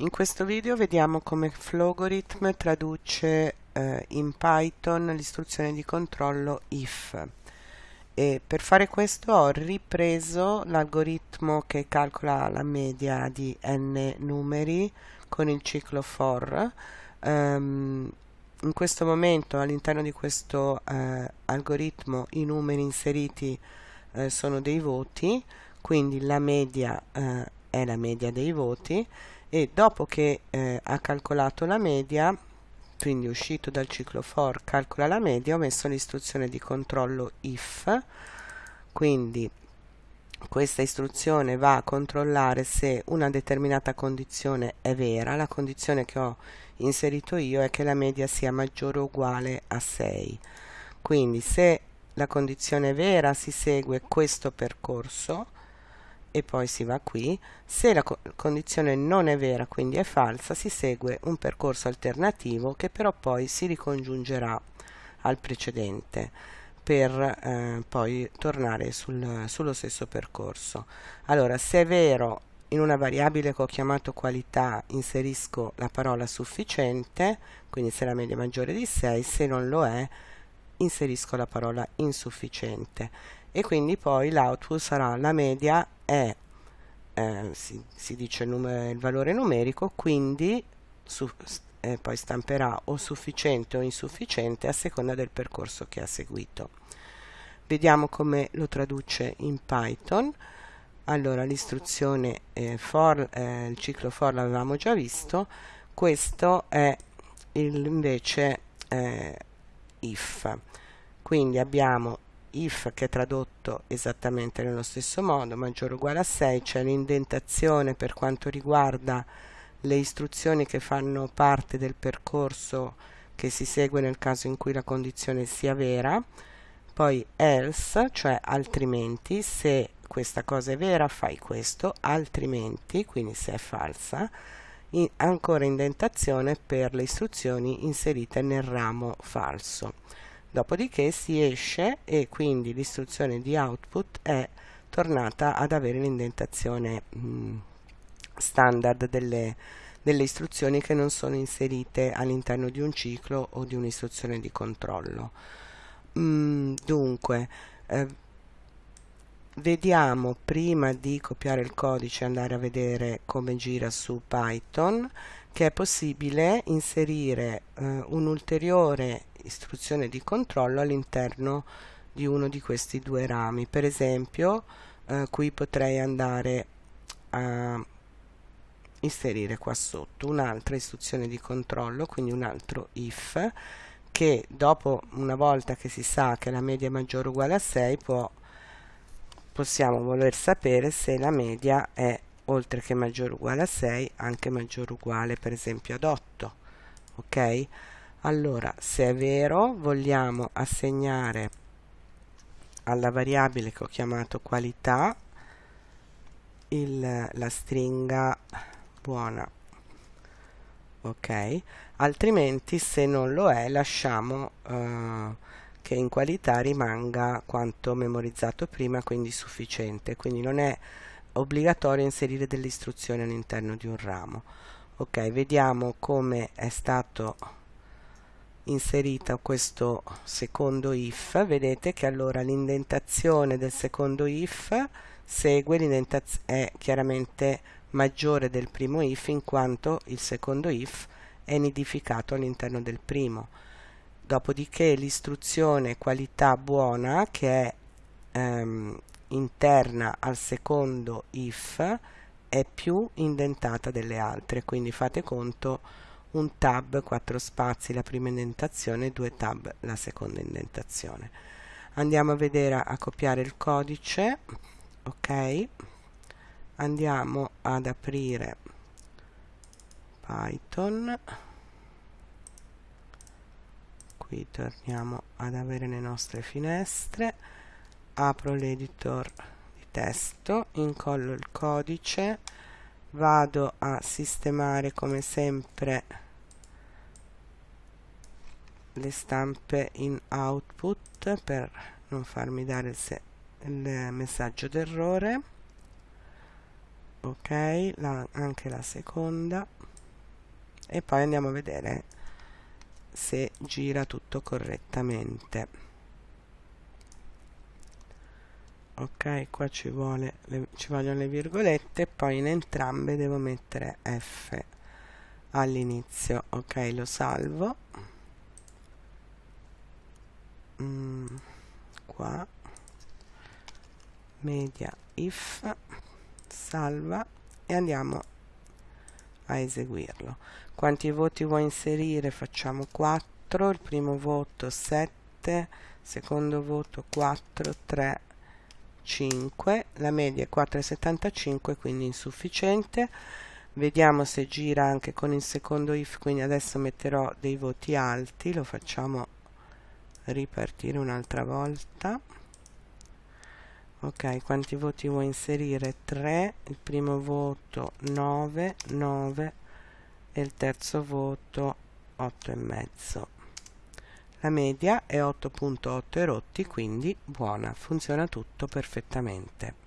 In questo video vediamo come Flogorithm traduce eh, in Python l'istruzione di controllo if. E per fare questo ho ripreso l'algoritmo che calcola la media di n numeri con il ciclo for. Um, in questo momento all'interno di questo eh, algoritmo i numeri inseriti eh, sono dei voti quindi la media eh, è la media dei voti e dopo che eh, ha calcolato la media quindi uscito dal ciclo for calcola la media ho messo l'istruzione di controllo if. Quindi questa istruzione va a controllare se una determinata condizione è vera. La condizione che ho inserito io è che la media sia maggiore o uguale a 6 quindi se la condizione è vera si segue questo percorso e poi si va qui. Se la co condizione non è vera, quindi è falsa, si segue un percorso alternativo che però poi si ricongiungerà al precedente per eh, poi tornare sul, sullo stesso percorso. Allora, se è vero in una variabile che ho chiamato qualità inserisco la parola sufficiente, quindi se la media è maggiore di 6, se non lo è inserisco la parola insufficiente e quindi poi l'output sarà la media è eh, si, si, dice il, il, valore numerico quindi su, eh, poi stamperà o sufficiente o insufficiente a seconda del percorso che ha seguito. Vediamo come lo traduce in Python. Allora l'istruzione eh, for eh, il ciclo for l'avevamo già visto. Questo è il, invece eh, if. Quindi abbiamo if che è tradotto esattamente nello stesso modo, maggiore o uguale a 6, c'è l'indentazione per quanto riguarda le istruzioni che fanno parte del percorso che si segue nel caso in cui la condizione sia vera, poi else, cioè altrimenti, se questa cosa è vera fai questo, altrimenti, quindi se è falsa, in, ancora indentazione per le istruzioni inserite nel ramo falso dopodiché si esce e quindi l'istruzione di output è tornata ad avere l'indentazione mm, standard delle, delle istruzioni che non sono inserite all'interno di un ciclo o di un'istruzione di controllo. Mm, dunque, eh, vediamo prima di copiare il codice andare a vedere come gira su Python che è possibile inserire eh, un'ulteriore istruzione di controllo all'interno di uno di questi due rami. Per esempio eh, qui potrei andare a inserire qua sotto un'altra istruzione di controllo quindi un altro if che dopo una volta che si sa che la media è maggiore o uguale a 6 può, possiamo voler sapere se la media è oltre che maggiore o uguale a 6 anche maggiore o uguale per esempio ad 8 ok allora se è vero vogliamo assegnare alla variabile che ho chiamato qualità il, la stringa buona. Ok? Altrimenti se non lo è lasciamo uh, che in qualità rimanga quanto memorizzato prima quindi sufficiente. Quindi non è obbligatorio inserire delle istruzioni all'interno di un ramo. Ok vediamo come è stato inserita questo secondo if. Vedete che allora l'indentazione del secondo if segue l'indentazione è chiaramente maggiore del primo if in quanto il secondo if è nidificato all'interno del primo. Dopodiché l'istruzione qualità buona che è ehm, interna al secondo if è più indentata delle altre. Quindi fate conto un tab, quattro spazi la prima indentazione, due tab la seconda indentazione. Andiamo a vedere a copiare il codice, ok? Andiamo ad aprire Python. Qui torniamo ad avere le nostre finestre. Apro l'editor di testo, incollo il codice vado a sistemare come sempre le stampe in output per non farmi dare il, il messaggio d'errore. Ok la, anche la seconda. E poi andiamo a vedere se gira tutto correttamente ok qua ci, vuole le, ci vogliono le virgolette poi in entrambe devo mettere F all'inizio. Ok lo salvo. Mm, qua. Media if salva e andiamo a eseguirlo. Quanti voti vuoi inserire? Facciamo 4 il primo voto 7 secondo voto 4 3 5 la media è 4,75 quindi insufficiente. Vediamo se gira anche con il secondo if quindi adesso metterò dei voti alti lo facciamo ripartire un'altra volta. Ok quanti voti vuoi inserire? 3 il primo voto 9 9 e il terzo voto 8 e mezzo la media è 8.8 erotti quindi buona funziona tutto perfettamente